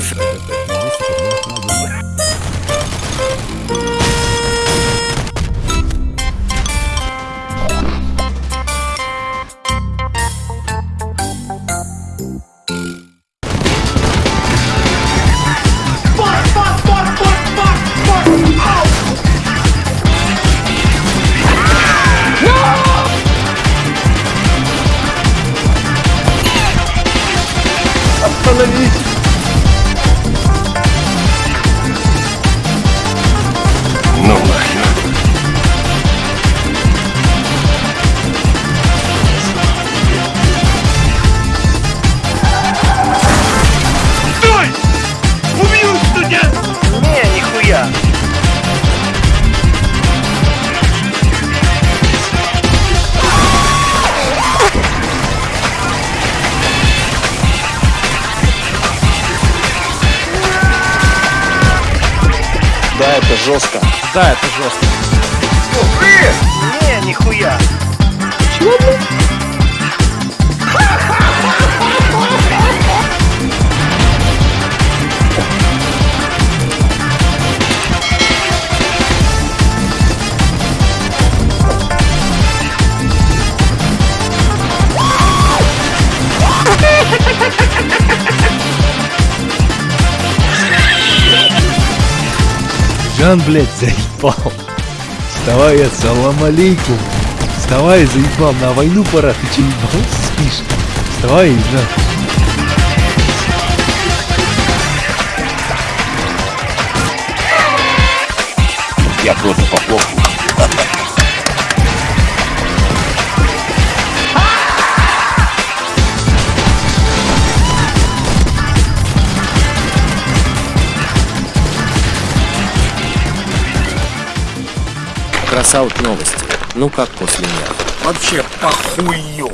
совершенно... остановись! Да, это жестко. Да, это жестко. Не, нихуя. Жан, блядь, заебал. Вставай, ассалам алейкум. Вставай, заебал, на войну пора. Ты че, ебал, спишь? Вставай, Жан. Я просто похлопаю. Красаут новости. Ну как после меня? Вообще похую.